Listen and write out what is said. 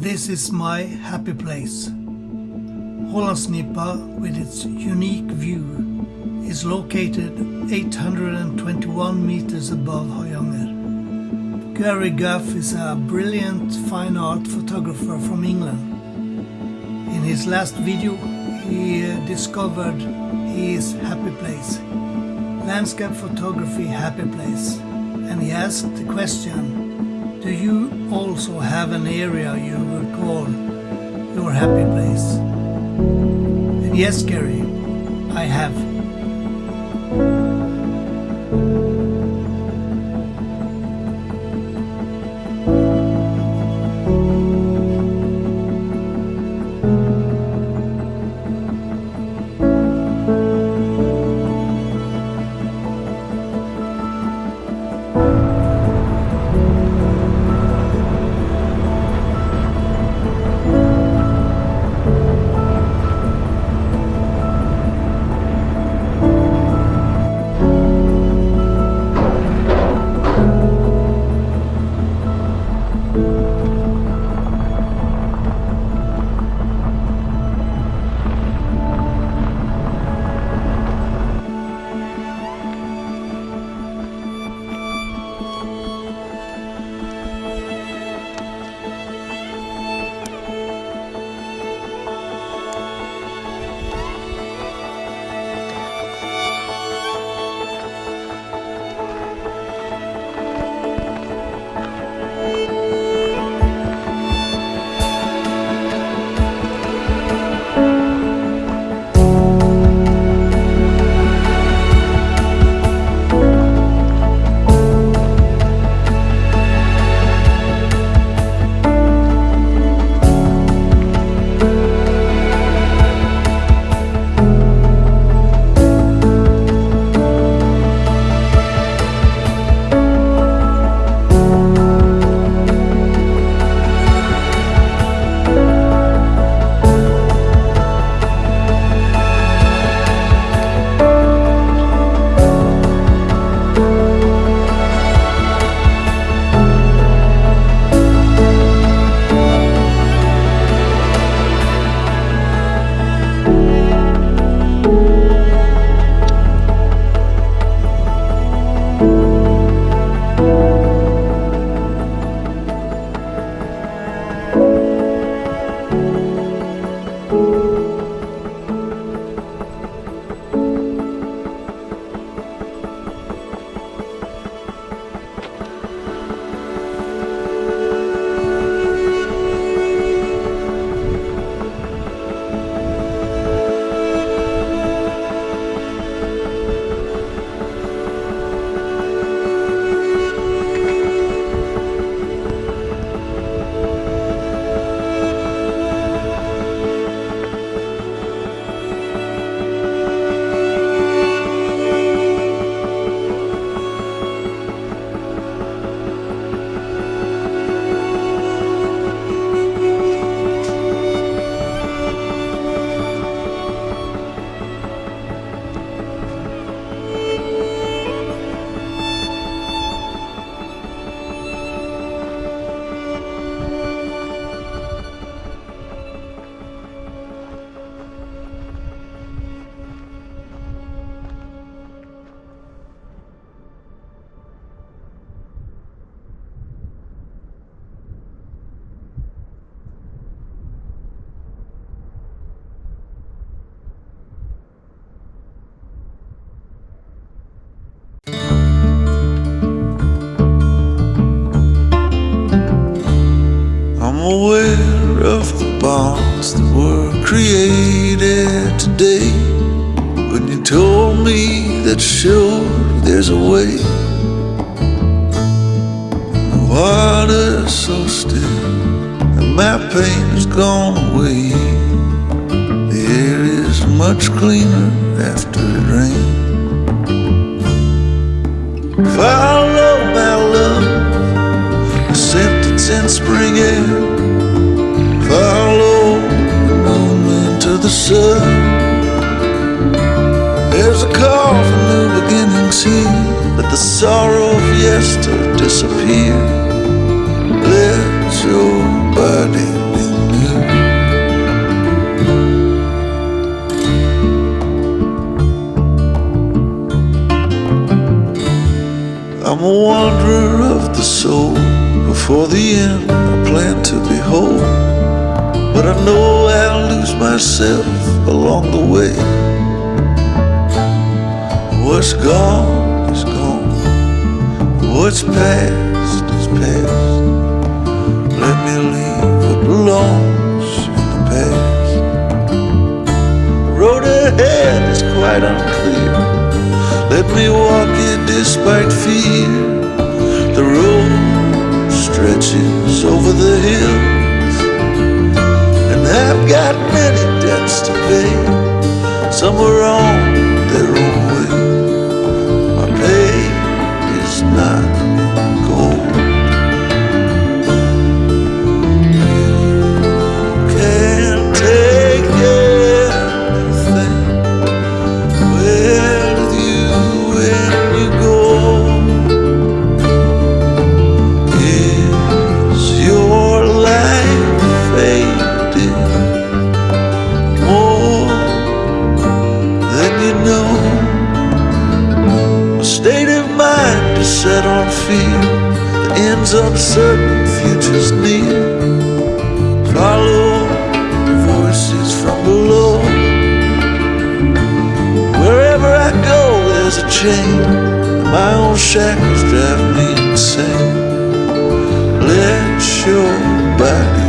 This is my happy place. Hollandsnipa, with its unique view, is located 821 meters above Høyanger. Gary Gough is a brilliant fine art photographer from England. In his last video, he uh, discovered his happy place, landscape photography happy place, and he asked the question, do you also have an area you would call your happy place? And yes, Gary, I have. Me that sure there's a way. The water's so still, and my pain has gone away. The air is much cleaner after it rains. Follow my love the sentence in spring air. Follow the moon to the sun. There's a call for new beginnings here. Let the sorrow of yester disappear. Let your body be new. I'm a wanderer of the soul. Before the end, I plan to behold. But I know I'll lose myself along the way. What's gone is gone. What's past is past. Let me leave what belongs in the past. The road ahead is quite unclear. Let me walk it despite fear. The road stretches over the hills, and I've got many debts to pay. Some are on ends uncertain, futures near. Follow voices from below. Wherever I go, there's a chain. My own shackles drive me insane. Let your body